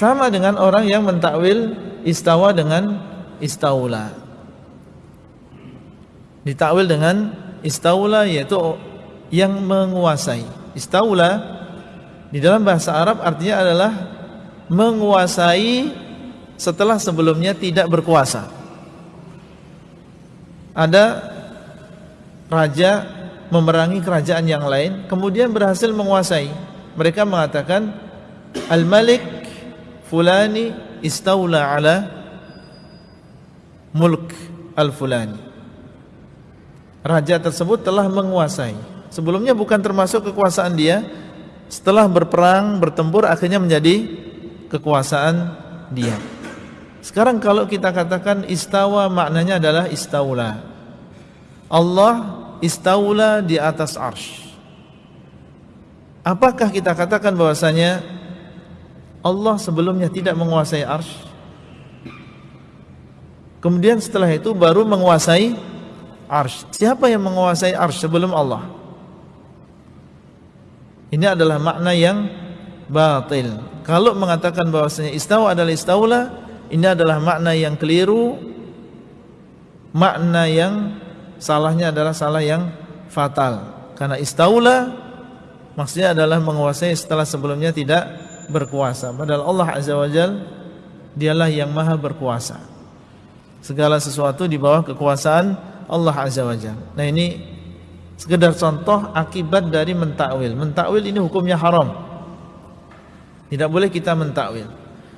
sama dengan orang yang mentakwil istawa dengan istaula. Ditakwil dengan istaula yaitu yang menguasai. Istaula di dalam bahasa Arab artinya adalah menguasai setelah sebelumnya tidak berkuasa. Ada raja memerangi kerajaan yang lain kemudian berhasil menguasai. Mereka mengatakan Al-Malik fulani istaula ala mulk al-fulani. Raja tersebut telah menguasai. Sebelumnya bukan termasuk kekuasaan dia. Setelah berperang, bertempur akhirnya menjadi kekuasaan dia. Sekarang kalau kita katakan istawa maknanya adalah istaula. Allah istaula di atas arsh. Apakah kita katakan bahwasanya Allah sebelumnya tidak menguasai arsh. Kemudian setelah itu baru menguasai arsh. Siapa yang menguasai arsh sebelum Allah? Ini adalah makna yang batil. Kalau mengatakan bahwasanya istawa adalah istaula Ini adalah makna yang keliru. Makna yang salahnya adalah salah yang fatal. Karena istaula Maksudnya adalah menguasai setelah sebelumnya tidak berkuasa. Padahal Allah Azza wa Jal dialah yang maha berkuasa. Segala sesuatu di bawah kekuasaan Allah Azza wa Jal. Nah ini sekedar contoh akibat dari mentakwil. Mentakwil ini hukumnya haram. Tidak boleh kita mentakwil